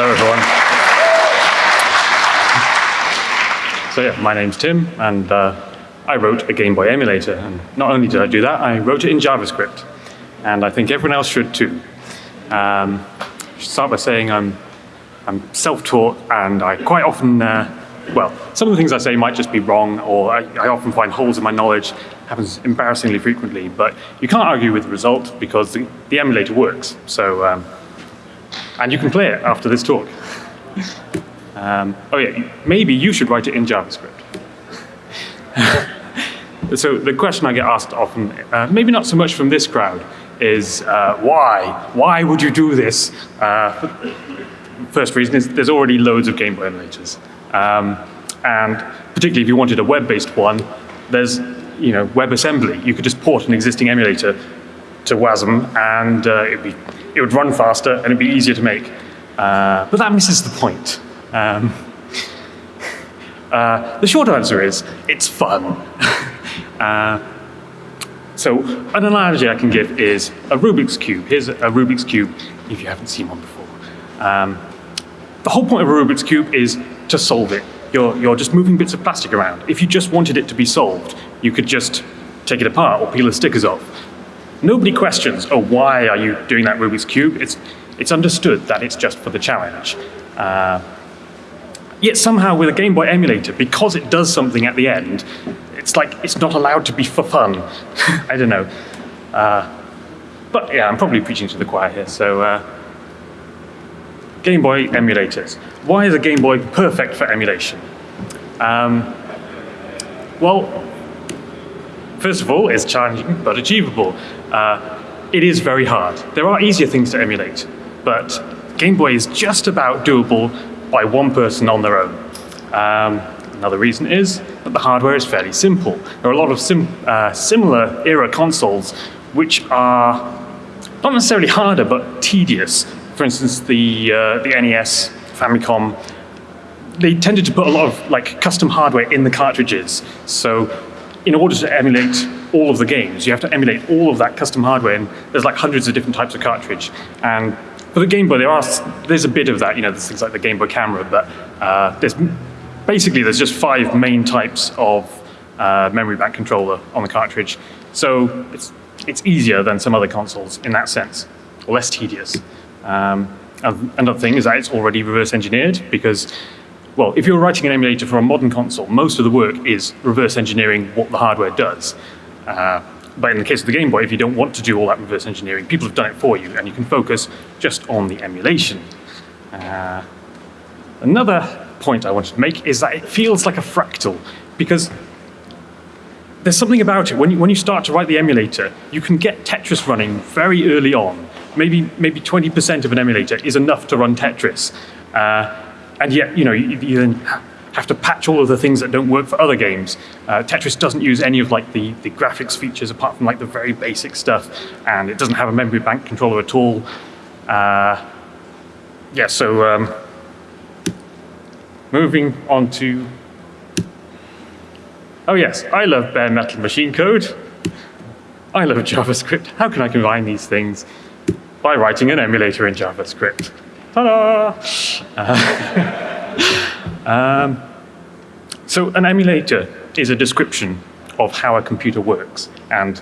Hello, everyone. So yeah, my name's Tim, and uh, I wrote a Game Boy emulator. And not only did I do that, I wrote it in JavaScript. And I think everyone else should too. Um, I should start by saying I'm, I'm self-taught, and I quite often, uh, well, some of the things I say might just be wrong, or I, I often find holes in my knowledge. happens embarrassingly frequently, but you can't argue with the result because the, the emulator works. So, um, and you can play it after this talk. Um, oh yeah, maybe you should write it in JavaScript. so the question I get asked often, uh, maybe not so much from this crowd, is uh, why? Why would you do this? Uh, first reason is there's already loads of Game Boy emulators. Um, and particularly if you wanted a web-based one, there's you know, WebAssembly. You could just port an existing emulator to WASM and uh, it'd be, it would run faster and it'd be easier to make. Uh, but that misses the point. Um, uh, the short answer is, it's fun. uh, so an analogy I can give is a Rubik's Cube. Here's a Rubik's Cube if you haven't seen one before. Um, the whole point of a Rubik's Cube is to solve it. You're, you're just moving bits of plastic around. If you just wanted it to be solved, you could just take it apart or peel the stickers off. Nobody questions, oh, why are you doing that Rubik's Cube? It's, it's understood that it's just for the challenge. Uh, Yet somehow with a Game Boy emulator, because it does something at the end, it's like it's not allowed to be for fun. I don't know. Uh, but yeah, I'm probably preaching to the choir here. So uh, Game Boy emulators. Why is a Game Boy perfect for emulation? Um, well, first of all, it's challenging but achievable. Uh, it is very hard. There are easier things to emulate, but Game Boy is just about doable by one person on their own. Um, another reason is that the hardware is fairly simple. There are a lot of sim uh, similar era consoles which are not necessarily harder, but tedious. For instance, the, uh, the NES, Famicom, they tended to put a lot of like custom hardware in the cartridges. So in order to emulate all of the games, you have to emulate all of that custom hardware, and there's like hundreds of different types of cartridge. And for the Game Boy, there are, there's a bit of that, you know, there's things like the Game Boy camera, but uh, there's basically there's just five main types of uh, memory bank controller on the cartridge. So it's, it's easier than some other consoles in that sense, less tedious. Um, another thing is that it's already reverse engineered because, well, if you're writing an emulator for a modern console, most of the work is reverse engineering what the hardware does. Uh, but in the case of the Game Boy, if you don't want to do all that reverse engineering, people have done it for you, and you can focus just on the emulation. Uh, another point I wanted to make is that it feels like a fractal, because there's something about it. When you, when you start to write the emulator, you can get Tetris running very early on. Maybe maybe 20% of an emulator is enough to run Tetris. Uh, and yet, you know, you, you then have to patch all of the things that don't work for other games. Uh, Tetris doesn't use any of like the, the graphics features apart from like the very basic stuff, and it doesn't have a memory bank controller at all. Uh, yeah, so um, moving on to, oh yes, I love bare metal machine code. I love JavaScript. How can I combine these things? By writing an emulator in JavaScript. Ta-da! Uh, Um, so an emulator is a description of how a computer works. And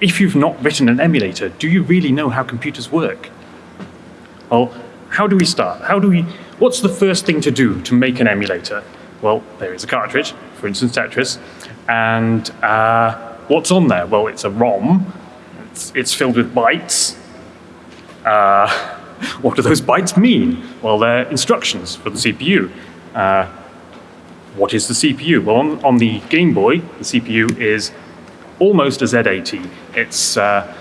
if you've not written an emulator, do you really know how computers work? Well, how do we start? How do we, what's the first thing to do to make an emulator? Well, there is a cartridge, for instance Tetris, and uh, what's on there? Well, it's a ROM, it's, it's filled with bytes, uh, what do those bytes mean? Well, they're instructions for the CPU. Uh, what is the CPU? Well, on, on, the Game Boy, the CPU is almost a Z80. It's, uh,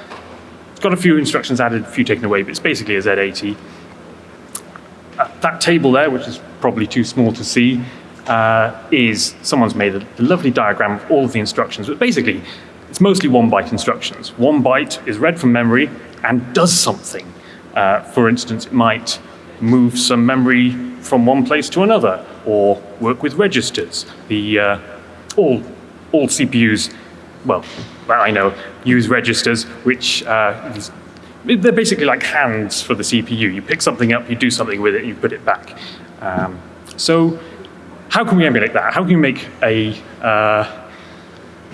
it's got a few instructions added, a few taken away, but it's basically a Z80. Uh, that table there, which is probably too small to see, uh, is someone's made a, a lovely diagram of all of the instructions, but basically it's mostly one byte instructions. One byte is read from memory and does something. Uh, for instance, it might move some memory from one place to another or work with registers. The, uh, all, all CPUs, well, I know, use registers, which uh, they're basically like hands for the CPU. You pick something up, you do something with it, you put it back. Um, so how can we emulate that? How can we make a, uh,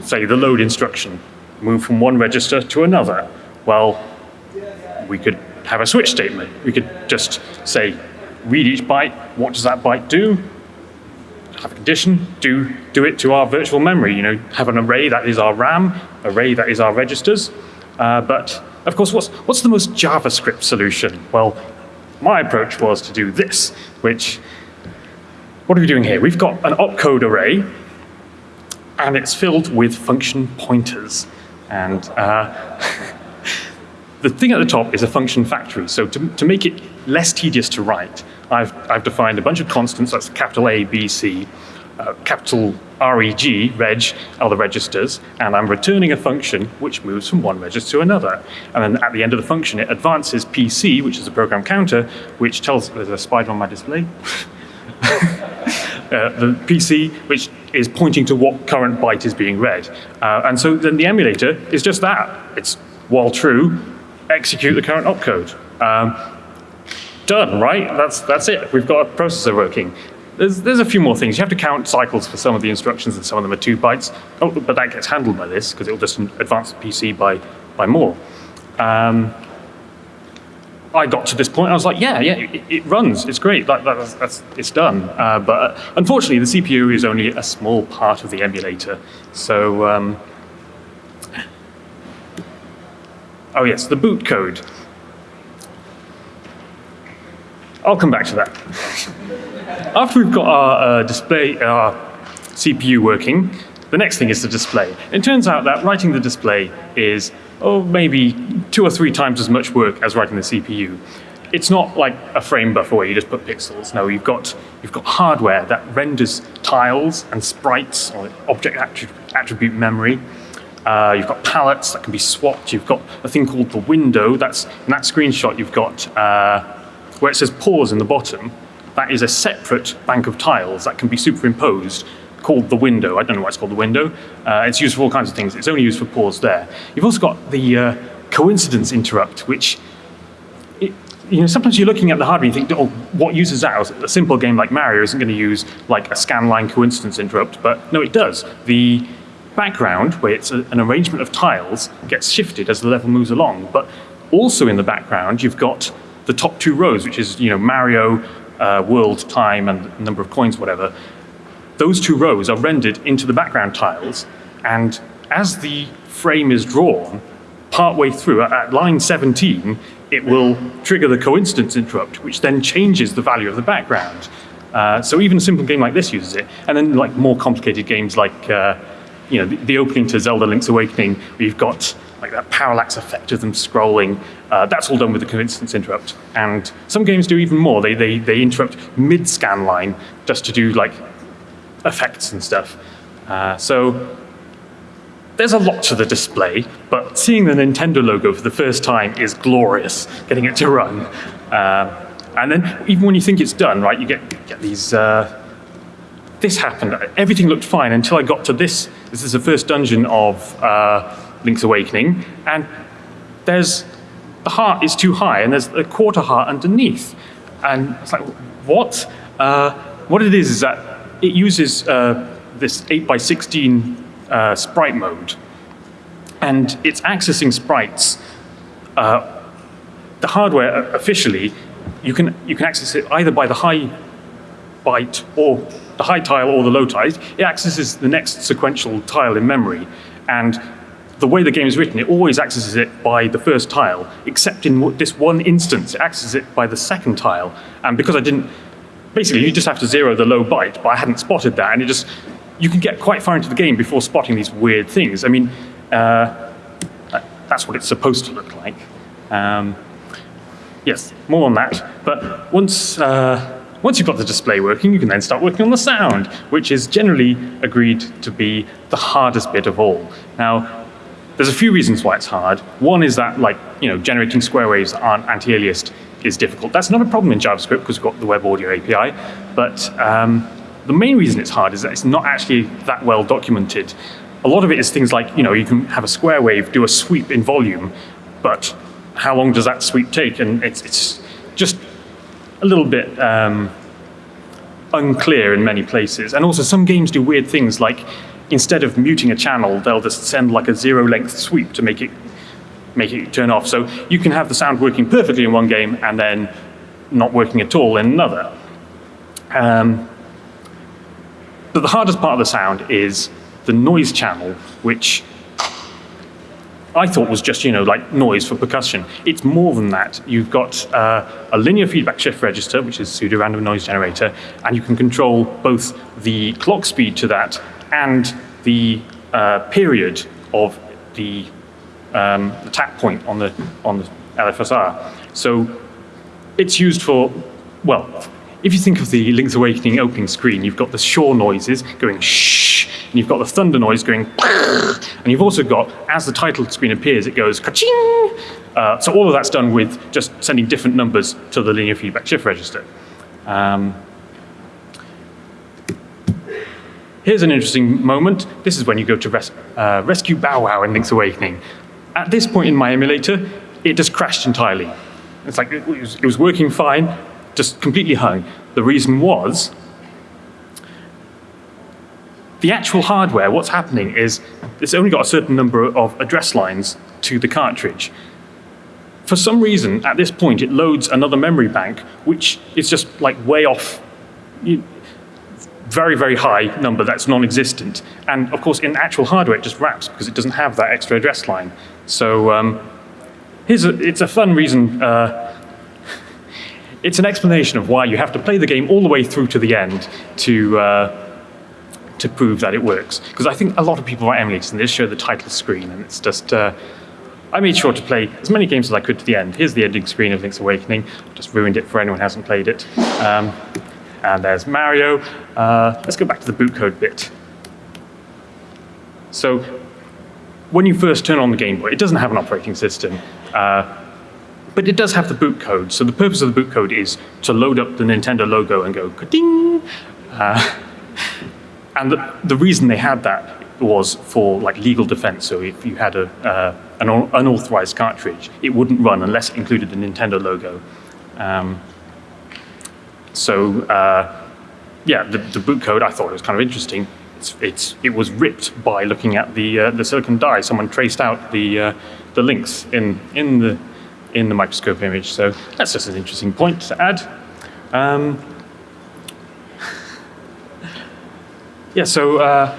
say, the load instruction move from one register to another? Well, we could have a switch statement. We could just say, read each byte, what does that byte do? Have a condition, do, do it to our virtual memory. You know, have an array that is our RAM, array that is our registers. Uh, but of course, what's, what's the most JavaScript solution? Well, my approach was to do this, which, what are we doing here? We've got an opcode array, and it's filled with function pointers. And uh, the thing at the top is a function factory. So to, to make it less tedious to write, I've, I've defined a bunch of constants, that's capital A, B, C, uh, capital reg, reg, are the registers, and I'm returning a function which moves from one register to another. And then at the end of the function, it advances PC, which is a program counter, which tells, there's a spider on my display. Uh, the PC, which is pointing to what current byte is being read. Uh, and so then the emulator is just that. It's, while true, execute the current opcode. Um, done, right? That's, that's it. We've got a processor working. There's, there's a few more things. You have to count cycles for some of the instructions, and some of them are two bytes. Oh, but that gets handled by this, because it'll just advance the PC by, by more. Um, I got to this point, I was like, yeah, yeah, it, it runs, it's great, that, that's, that's, it's done. Uh, but unfortunately, the CPU is only a small part of the emulator. So, um, oh yes, the boot code. I'll come back to that. After we've got our uh, display, our CPU working, the next thing is the display. It turns out that writing the display is oh, maybe two or three times as much work as writing the CPU. It's not like a frame buffer where you just put pixels. No, you've got, you've got hardware that renders tiles and sprites or object attribute memory. Uh, you've got palettes that can be swapped. You've got a thing called the window. That's in that screenshot. You've got uh, where it says pause in the bottom. That is a separate bank of tiles that can be superimposed called the window. I don't know why it's called the window. Uh, it's used for all kinds of things. It's only used for pause there. You've also got the uh, coincidence interrupt, which it, you know, sometimes you're looking at the hardware and you think, oh, what uses that? A simple game like Mario isn't going to use like a scanline coincidence interrupt, but no, it does. The background, where it's a, an arrangement of tiles, gets shifted as the level moves along. But also in the background, you've got the top two rows, which is you know Mario, uh, world, time, and number of coins, whatever those two rows are rendered into the background tiles, and as the frame is drawn, partway through, at line 17, it will trigger the coincidence interrupt, which then changes the value of the background. Uh, so even a simple game like this uses it. And then like more complicated games like, uh, you know, the, the, opening to Zelda Link's Awakening, where you've got like that parallax effect of them scrolling. Uh, that's all done with the coincidence interrupt. And some games do even more. They, they, they interrupt mid-scan line just to do like effects and stuff. Uh, so there's a lot to the display, but seeing the Nintendo logo for the first time is glorious, getting it to run. Uh, and then even when you think it's done, right, you get, get these, uh, this happened, everything looked fine until I got to this. This is the first dungeon of uh, Link's Awakening, and there's, the heart is too high, and there's a quarter heart underneath. And it's like, what? Uh, what it is is that it uses uh, this 8 by 16 uh, sprite mode, and it's accessing sprites. Uh, the hardware uh, officially, you can you can access it either by the high byte or the high tile or the low tile. It accesses the next sequential tile in memory, and the way the game is written, it always accesses it by the first tile, except in this one instance, it accesses it by the second tile. And because I didn't basically you just have to zero the low byte, but I hadn't spotted that, and it just, you can get quite far into the game before spotting these weird things. I mean, uh, that's what it's supposed to look like. Um, yes, more on that. But once, uh, once you've got the display working, you can then start working on the sound, which is generally agreed to be the hardest bit of all. Now, there's a few reasons why it's hard. One is that, like, you know, generating square waves aren't anti-aliased is difficult. That's not a problem in JavaScript because we've got the Web Audio API, but um, the main reason it's hard is that it's not actually that well documented. A lot of it is things like, you know, you can have a square wave do a sweep in volume, but how long does that sweep take? And it's, it's just a little bit um, unclear in many places. And also some games do weird things like instead of muting a channel, they'll just send like a zero length sweep to make it make it turn off. So you can have the sound working perfectly in one game and then not working at all in another. Um, but the hardest part of the sound is the noise channel, which I thought was just, you know, like noise for percussion. It's more than that. You've got uh, a linear feedback shift register, which is pseudo-random noise generator, and you can control both the clock speed to that and the uh, period of the, um, the tap point on the, on the LFSR. So it's used for, well, if you think of the Link's Awakening opening screen, you've got the shore noises going shh, and you've got the thunder noise going and you've also got, as the title screen appears, it goes ka-ching. Uh, so all of that's done with just sending different numbers to the linear feedback shift register. Um, here's an interesting moment. This is when you go to res uh, rescue Bow Wow in Link's Awakening. At this point in my emulator, it just crashed entirely. It's like it was, it was working fine, just completely hung. The reason was the actual hardware, what's happening is it's only got a certain number of address lines to the cartridge. For some reason, at this point, it loads another memory bank, which is just like way off, very, very high number that's non-existent. And of course, in actual hardware, it just wraps because it doesn't have that extra address line. So um, here's a, it's a fun reason uh, it's an explanation of why you have to play the game all the way through to the end to, uh, to prove that it works. Because I think a lot of people are emulators and they just show the title screen and it's just, uh, I made sure to play as many games as I could to the end. Here's the ending screen of Link's Awakening. Just ruined it for anyone who hasn't played it. Um, and there's Mario. Uh, let's go back to the boot code bit. So when you first turn on the Game Boy, it doesn't have an operating system. Uh, but it does have the boot code. So the purpose of the boot code is to load up the Nintendo logo and go ka-ding. Uh, and the, the, reason they had that was for like legal defense. So if you had a, uh, an unauthorized cartridge, it wouldn't run unless it included the Nintendo logo. Um, so uh, yeah, the, the, boot code I thought it was kind of interesting. It's, it's, it was ripped by looking at the uh, the silicon die. Someone traced out the uh, the links in in the in the microscope image. So that's just an interesting point to add. Um, yeah, so uh,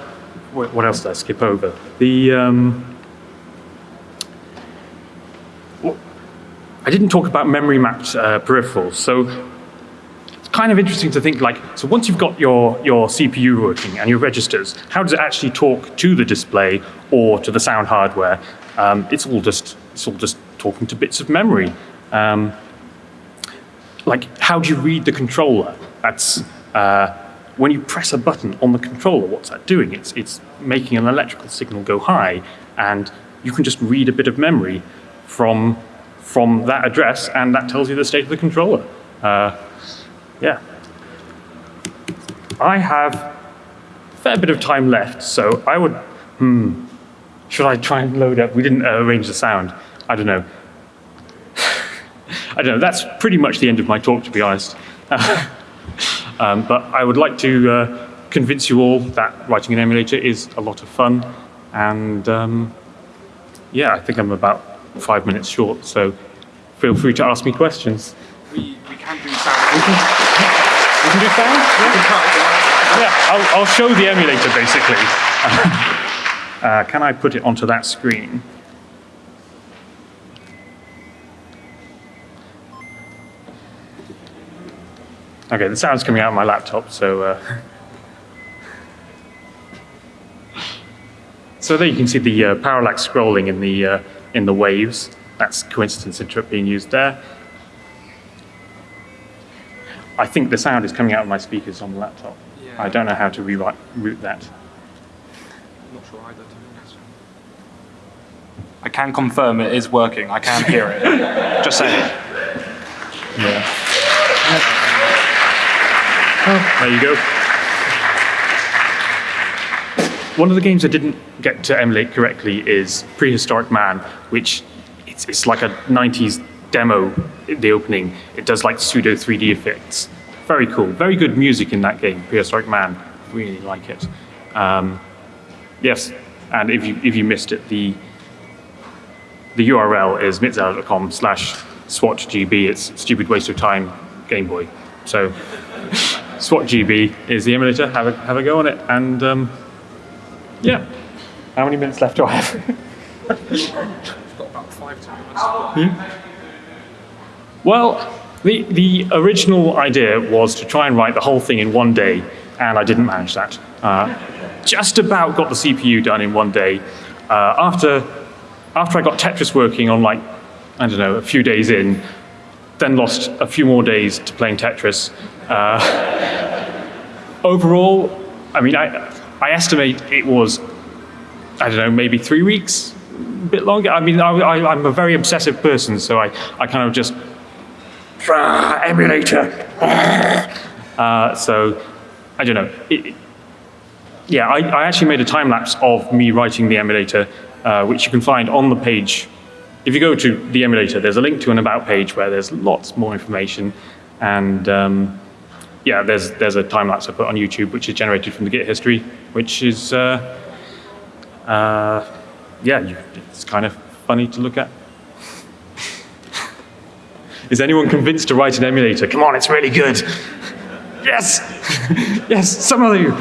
what else did I skip over? The um, I didn't talk about memory mapped uh, peripherals. So it's kind of interesting to think like, so once you've got your, your CPU working and your registers, how does it actually talk to the display or to the sound hardware? Um, it's all just it's all just talking to bits of memory. Um, like, how do you read the controller? That's uh, when you press a button on the controller, what's that doing? It's, it's making an electrical signal go high, and you can just read a bit of memory from, from that address, and that tells you the state of the controller. Uh, yeah. I have a fair bit of time left, so I would, hmm, should I try and load up? We didn't uh, arrange the sound. I don't know. I don't know. That's pretty much the end of my talk, to be honest. um, but I would like to uh, convince you all that writing an emulator is a lot of fun. And um, yeah, I think I'm about five minutes short, so feel free to ask me questions. We, we can do sound. We can, we can do sound? Yeah, yeah I'll, I'll show the emulator, basically. uh, can I put it onto that screen? Okay, the sound's coming out of my laptop, so. Uh, so there you can see the uh, parallax scrolling in the uh, in the waves. That's coincidence interrupt being used there. I think the sound is coming out of my speakers on the laptop. Yeah. I don't know how to rewrite, route that. I'm not sure either. I can confirm it is working. I can hear it. Just saying. Yeah. Oh, there you go. One of the games I didn't get to emulate correctly is Prehistoric Man, which it's, it's like a 90s demo, the opening. It does like pseudo 3D effects. Very cool. Very good music in that game, Prehistoric Man. Really like it. Um, yes, and if you, if you missed it, the, the URL is mitxela.com slash swatgb. It's stupid waste of time Game Boy. So SWATGB is the emulator. Have a, have a go on it. And um, yeah, how many minutes left do I have? Got about five, ten minutes. Well, the, the original idea was to try and write the whole thing in one day, and I didn't manage that. Uh, just about got the CPU done in one day. Uh, after, after I got Tetris working on like, I don't know, a few days in, then lost a few more days to playing Tetris. Uh, overall, I mean, I, I estimate it was, I don't know, maybe three weeks, a bit longer. I mean, I, I'm a very obsessive person, so I, I kind of just "Ah, emulator. Uh, so, I don't know. It- yeah, I, I actually made a time lapse of me writing the emulator, uh, which you can find on the page. If you go to the emulator, there's a link to an about page where there's lots more information. And um, yeah, there's, there's a time lapse I put on YouTube, which is generated from the Git history, which is, uh, uh, yeah, you, it's kind of funny to look at. Is anyone convinced to write an emulator? Come on, it's really good. Yes! yes, some of you.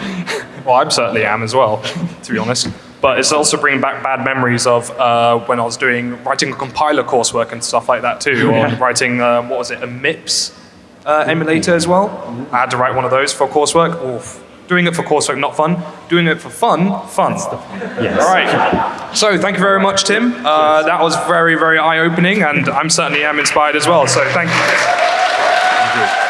Well, I certainly am as well, to be honest. But it's also bringing back bad memories of uh, when I was doing writing a compiler coursework and stuff like that too, or writing um, what was it, a MIPS uh, emulator as well. I had to write one of those for coursework. Oof. Doing it for coursework, not fun. Doing it for fun, fun. Yes. All right. So thank you very much, Tim. Uh, that was very, very eye-opening, and I'm certainly am inspired as well. So thank you.